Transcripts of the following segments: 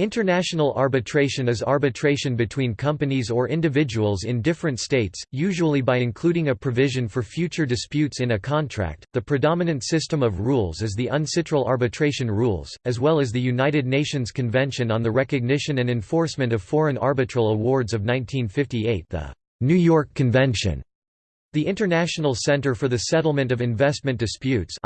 International arbitration is arbitration between companies or individuals in different states, usually by including a provision for future disputes in a contract. The predominant system of rules is the UNCITRAL arbitration rules, as well as the United Nations Convention on the Recognition and Enforcement of Foreign Arbitral Awards of 1958, the New York Convention. The International Center for the Settlement of Investment Disputes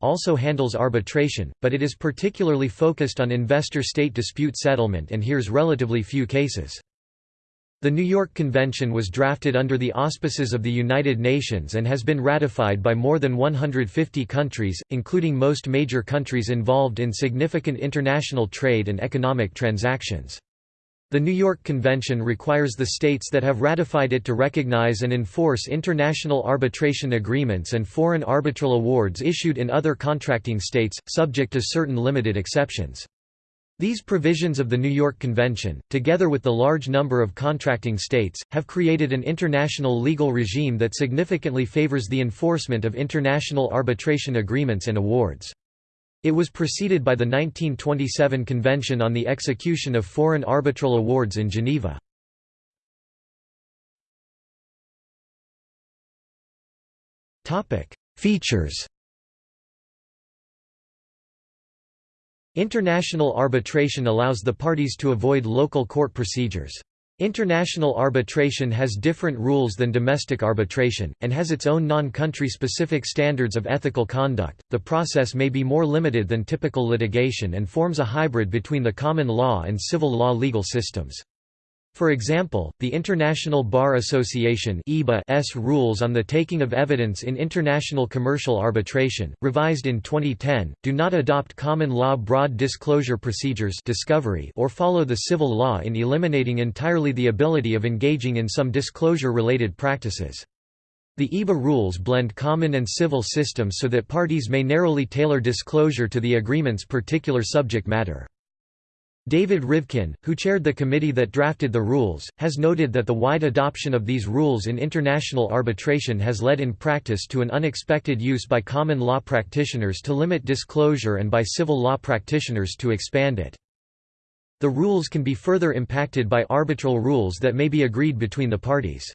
also handles arbitration, but it is particularly focused on investor-state dispute settlement and hears relatively few cases. The New York Convention was drafted under the auspices of the United Nations and has been ratified by more than 150 countries, including most major countries involved in significant international trade and economic transactions. The New York Convention requires the states that have ratified it to recognize and enforce international arbitration agreements and foreign arbitral awards issued in other contracting states, subject to certain limited exceptions. These provisions of the New York Convention, together with the large number of contracting states, have created an international legal regime that significantly favors the enforcement of international arbitration agreements and awards. It was preceded by the 1927 Convention on the Execution of Foreign Arbitral Awards in Geneva. Features International arbitration allows the parties to avoid local court procedures. International arbitration has different rules than domestic arbitration, and has its own non-country specific standards of ethical conduct. The process may be more limited than typical litigation and forms a hybrid between the common law and civil law legal systems. For example, the International Bar Association s rules on the taking of evidence in international commercial arbitration, revised in 2010, do not adopt common law broad disclosure procedures discovery or follow the civil law in eliminating entirely the ability of engaging in some disclosure-related practices. The IBA rules blend common and civil systems so that parties may narrowly tailor disclosure to the agreement's particular subject matter. David Rivkin, who chaired the committee that drafted the rules, has noted that the wide adoption of these rules in international arbitration has led in practice to an unexpected use by common law practitioners to limit disclosure and by civil law practitioners to expand it. The rules can be further impacted by arbitral rules that may be agreed between the parties.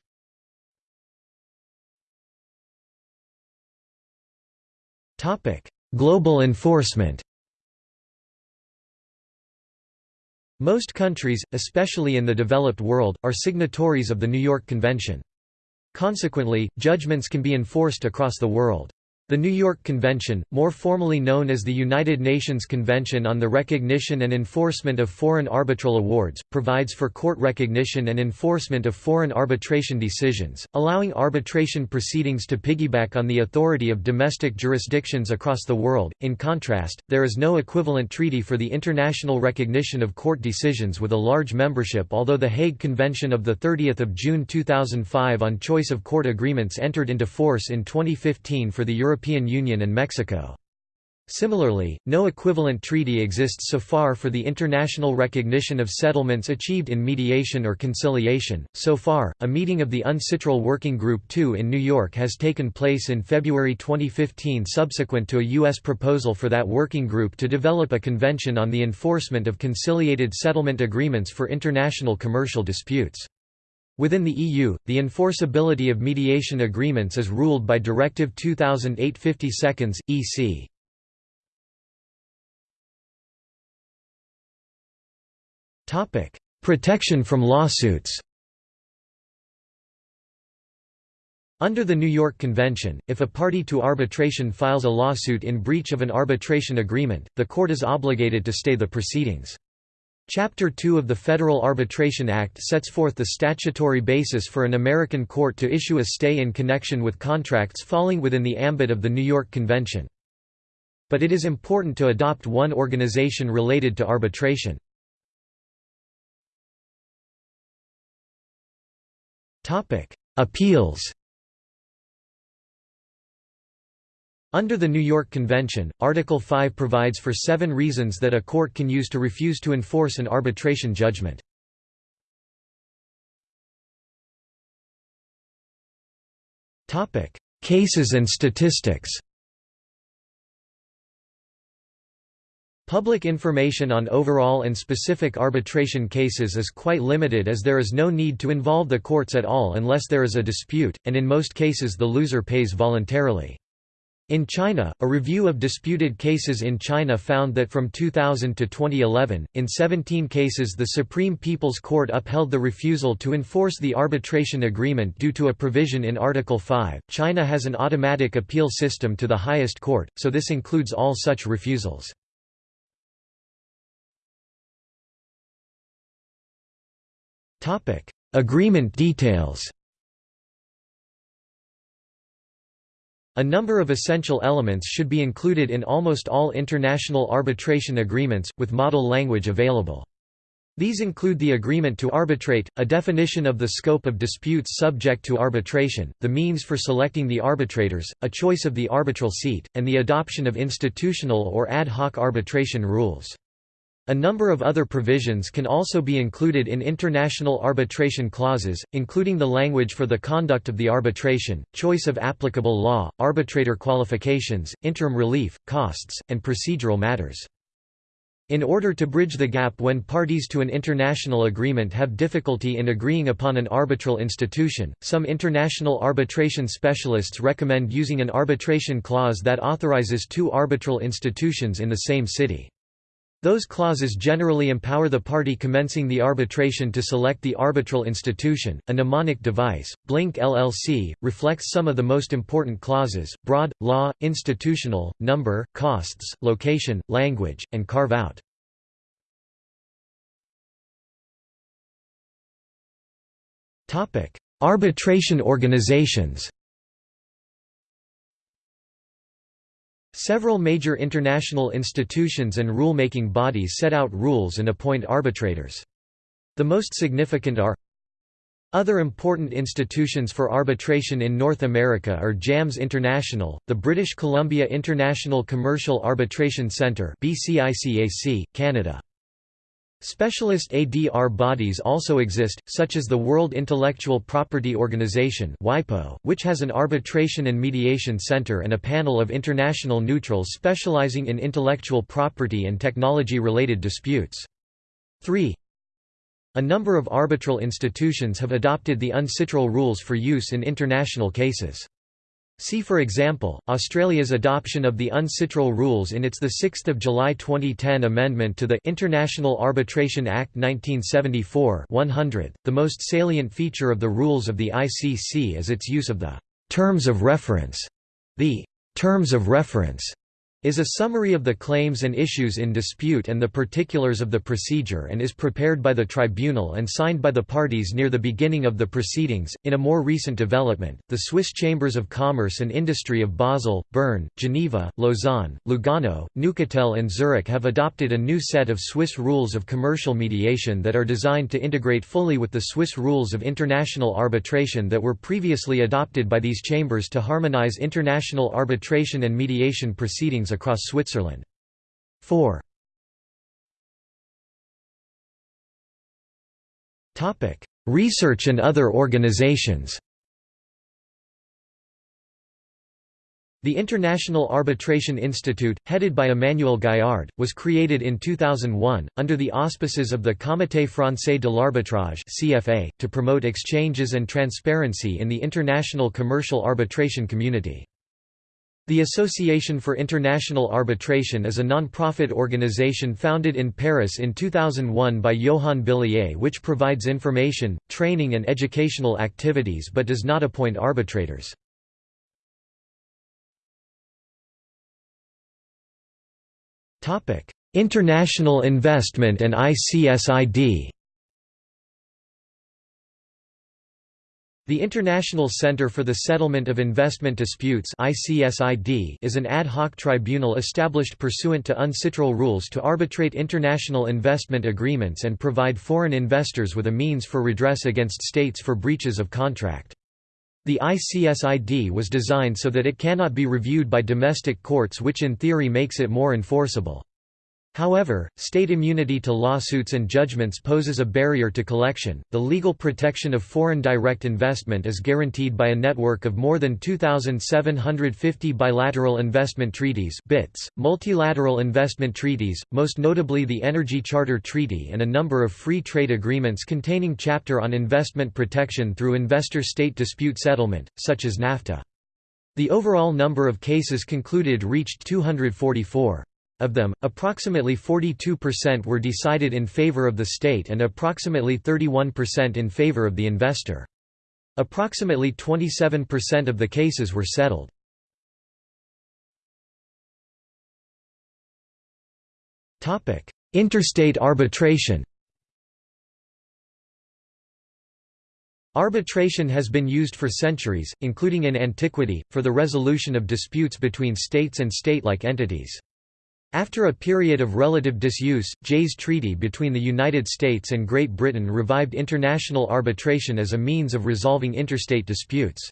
Global enforcement Most countries, especially in the developed world, are signatories of the New York Convention. Consequently, judgments can be enforced across the world. The New York Convention, more formally known as the United Nations Convention on the Recognition and Enforcement of Foreign Arbitral Awards, provides for court recognition and enforcement of foreign arbitration decisions, allowing arbitration proceedings to piggyback on the authority of domestic jurisdictions across the world. In contrast, there is no equivalent treaty for the international recognition of court decisions with a large membership although the Hague Convention of 30 June 2005 on choice of court agreements entered into force in 2015 for the European European Union and Mexico. Similarly, no equivalent treaty exists so far for the international recognition of settlements achieved in mediation or conciliation. So far, a meeting of the UNCITRAL Working Group 2 in New York has taken place in February 2015 subsequent to a U.S. proposal for that working group to develop a convention on the enforcement of conciliated settlement agreements for international commercial disputes. Within the EU, the enforceability of mediation agreements is ruled by Directive 2008/52, EC. Topic: Protection from lawsuits. Under the New York Convention, if a party to arbitration files a lawsuit in breach of an arbitration agreement, the court is obligated to stay the proceedings. Chapter 2 of the Federal Arbitration Act sets forth the statutory basis for an American court to issue a stay in connection with contracts falling within the ambit of the New York Convention. But it is important to adopt one organization related to arbitration. Appeals Under the New York Convention, Article 5 provides for seven reasons that a court can use to refuse to enforce an arbitration judgment. Cases and statistics Public information on overall and specific arbitration cases is quite limited as there is no need to involve the courts at all unless there is a dispute, and in most cases the loser pays voluntarily. In China, a review of disputed cases in China found that from 2000 to 2011, in 17 cases the Supreme People's Court upheld the refusal to enforce the arbitration agreement due to a provision in Article 5. China has an automatic appeal system to the highest court, so this includes all such refusals. Agreement details A number of essential elements should be included in almost all international arbitration agreements, with model language available. These include the agreement to arbitrate, a definition of the scope of disputes subject to arbitration, the means for selecting the arbitrators, a choice of the arbitral seat, and the adoption of institutional or ad hoc arbitration rules. A number of other provisions can also be included in international arbitration clauses, including the language for the conduct of the arbitration, choice of applicable law, arbitrator qualifications, interim relief, costs, and procedural matters. In order to bridge the gap when parties to an international agreement have difficulty in agreeing upon an arbitral institution, some international arbitration specialists recommend using an arbitration clause that authorizes two arbitral institutions in the same city. Those clauses generally empower the party commencing the arbitration to select the arbitral institution. A mnemonic device, BLINC LLC, reflects some of the most important clauses broad, law, institutional, number, costs, location, language, and carve out. Arbitration organizations Several major international institutions and rule-making bodies set out rules and appoint arbitrators. The most significant are other important institutions for arbitration in North America are JAMS International, the British Columbia International Commercial Arbitration Centre Canada. Specialist ADR bodies also exist, such as the World Intellectual Property Organization which has an arbitration and mediation center and a panel of international neutrals specializing in intellectual property and technology-related disputes. 3. A number of arbitral institutions have adopted the UNCITRAL rules for use in international cases. See for example, Australia's adoption of the UNCITRAL rules in its 6 July 2010 amendment to the International Arbitration Act 1974 100. .The most salient feature of the rules of the ICC is its use of the «terms of reference». The «terms of reference» is a summary of the claims and issues in dispute and the particulars of the procedure and is prepared by the tribunal and signed by the parties near the beginning of the proceedings. In a more recent development, the Swiss Chambers of Commerce and Industry of Basel, Bern, Geneva, Lausanne, Lugano, Neuchâtel, and Zurich have adopted a new set of Swiss rules of commercial mediation that are designed to integrate fully with the Swiss rules of international arbitration that were previously adopted by these chambers to harmonize international arbitration and mediation proceedings across Switzerland. 4. Research and other organizations The International Arbitration Institute, headed by Emmanuel Gaillard, was created in 2001, under the auspices of the Comité français de l'arbitrage to promote exchanges and transparency in the international commercial arbitration community. The Association for International Arbitration is a non-profit organization founded in Paris in 2001 by Johan Billiet which provides information, training and educational activities but does not appoint arbitrators. International investment and ICSID The International Center for the Settlement of Investment Disputes is an ad hoc tribunal established pursuant to UNCITRAL rules to arbitrate international investment agreements and provide foreign investors with a means for redress against states for breaches of contract. The ICSID was designed so that it cannot be reviewed by domestic courts which in theory makes it more enforceable. However, state immunity to lawsuits and judgments poses a barrier to collection. The legal protection of foreign direct investment is guaranteed by a network of more than 2,750 bilateral investment treaties (BITs), multilateral investment treaties, most notably the Energy Charter Treaty, and a number of free trade agreements containing chapter on investment protection through investor-state dispute settlement, such as NAFTA. The overall number of cases concluded reached 244. Of them, approximately 42% were decided in favor of the state and approximately 31% in favor of the investor. Approximately 27% of the cases were settled. Interstate arbitration Arbitration has been used for centuries, including in antiquity, for the resolution of disputes between states and state-like entities. After a period of relative disuse, Jay's Treaty between the United States and Great Britain revived international arbitration as a means of resolving interstate disputes.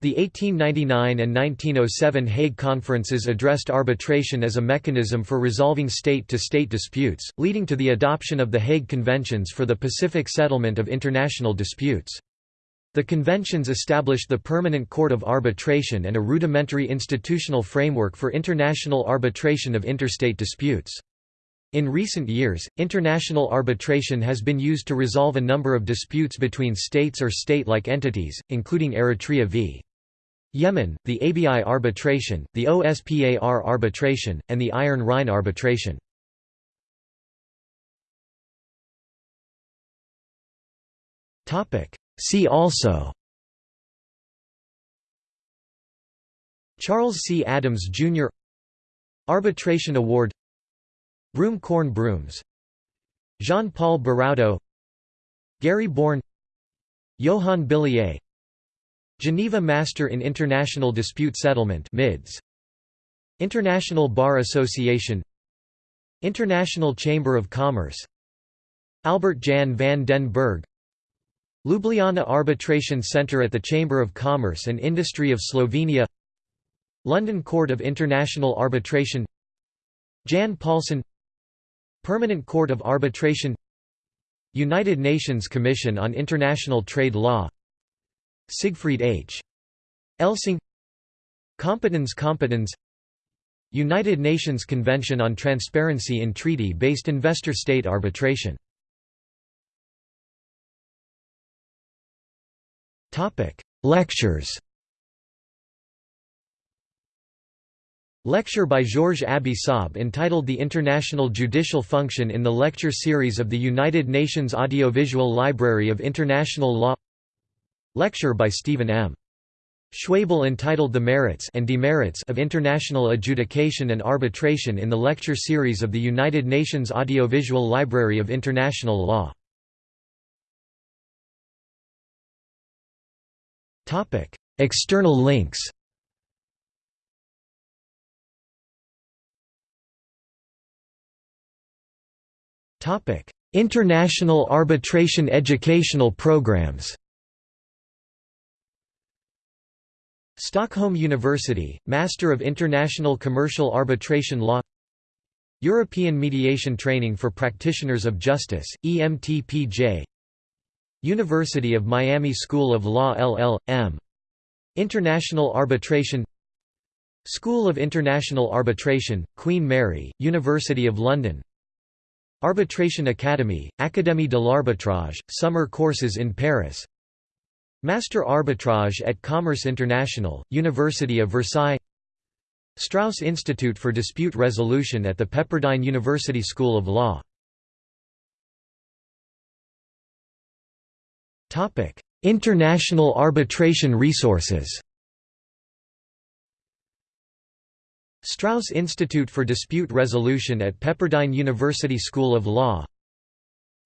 The 1899 and 1907 Hague Conferences addressed arbitration as a mechanism for resolving state-to-state -state disputes, leading to the adoption of the Hague Conventions for the Pacific settlement of international disputes. The conventions established the Permanent Court of Arbitration and a rudimentary institutional framework for international arbitration of interstate disputes. In recent years, international arbitration has been used to resolve a number of disputes between states or state-like entities, including Eritrea v. Yemen, the Abyei arbitration, the OSPAR arbitration, and the Iron Rhine arbitration. See also Charles C. Adams, Jr. Arbitration Award Broom Corn Brooms Jean-Paul Bouraudeau Gary Born Johan Billiet Geneva Master in International Dispute Settlement MIDS International Bar Association International Chamber of Commerce Albert Jan van den Berg Ljubljana Arbitration Centre at the Chamber of Commerce and Industry of Slovenia London Court of International Arbitration Jan Paulsson Permanent Court of Arbitration United Nations Commission on International Trade Law Siegfried H. Elsing Competence Competence United Nations Convention on Transparency in Treaty-Based Investor-State Arbitration Lectures. Lecture by Georges Abi-Saab entitled The International Judicial Function in the lecture series of the United Nations Audiovisual Library of International Law. Lecture by Stephen M. Schwebel entitled The Merits and Demerits of International Adjudication and Arbitration in the lecture series of the United Nations Audiovisual Library of International Law External links International arbitration educational programs Stockholm University, Master of International Commercial Arbitration Law European Mediation Training for Practitioners of Justice, EMTPJ University of Miami School of Law LL.M. International Arbitration. School of International Arbitration, Queen Mary, University of London. Arbitration Academy, Académie de l'Arbitrage, summer courses in Paris. Master Arbitrage at Commerce International, University of Versailles. Strauss Institute for Dispute Resolution at the Pepperdine University School of Law International arbitration resources. Strauss Institute for Dispute Resolution at Pepperdine University School of Law.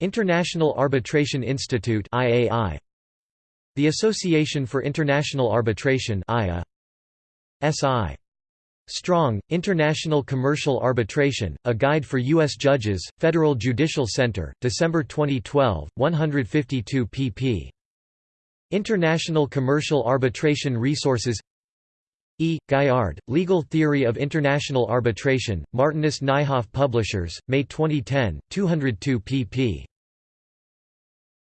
International Arbitration Institute IAI The Association for International Arbitration IA SI Strong, International Commercial Arbitration, A Guide for U.S. Judges, Federal Judicial Center, December 2012, 152 pp. International Commercial Arbitration Resources E. Gaillard, Legal Theory of International Arbitration, Martinus Nijhoff Publishers, May 2010, 202 pp.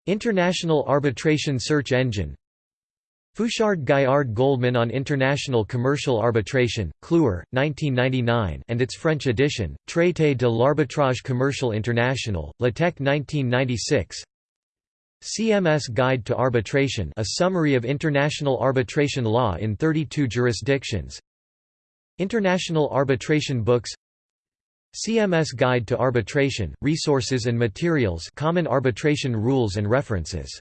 International Arbitration Search Engine Fouchard Gaillard Goldman on International Commercial Arbitration, Kluwer, 1999 and its French edition, Traité de l'arbitrage commercial international, Litec 1996 CMS Guide to Arbitration a summary of international arbitration law in 32 jurisdictions. International Arbitration Books. CMS Guide to Arbitration, Resources and Materials Common Arbitration Rules and References